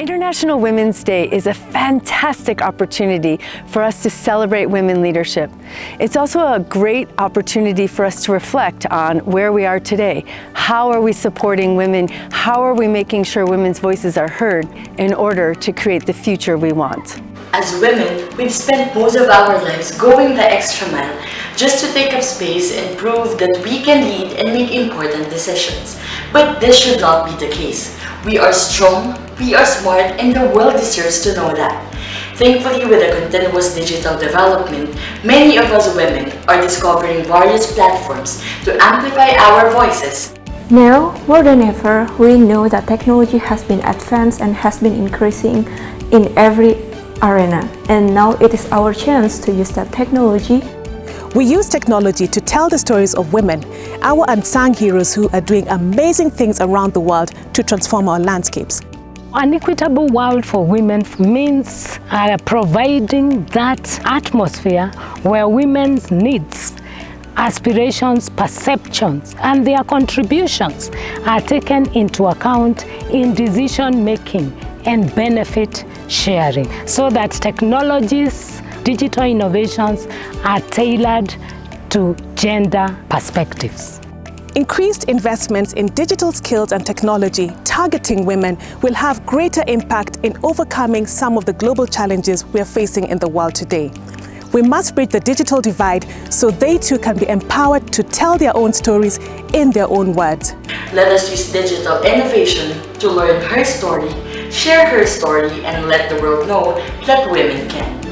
International Women's Day is a fantastic opportunity for us to celebrate women leadership. It's also a great opportunity for us to reflect on where we are today. How are we supporting women? How are we making sure women's voices are heard in order to create the future we want? As women, we've spent most of our lives going the extra mile just to take up space and prove that we can lead and make important decisions. But this should not be the case. We are strong, we are smart, and the world deserves to know that. Thankfully, with the continuous digital development, many of us women are discovering various platforms to amplify our voices. Now, more than ever, we know that technology has been advanced and has been increasing in every arena. And now it is our chance to use that technology we use technology to tell the stories of women, our unsung heroes who are doing amazing things around the world to transform our landscapes. An equitable world for women means uh, providing that atmosphere where women's needs aspirations, perceptions, and their contributions are taken into account in decision making and benefit sharing so that technologies, digital innovations are tailored to gender perspectives. Increased investments in digital skills and technology targeting women will have greater impact in overcoming some of the global challenges we are facing in the world today. We must bridge the digital divide so they too can be empowered to tell their own stories in their own words. Let us use digital innovation to learn her story, share her story, and let the world know that women can.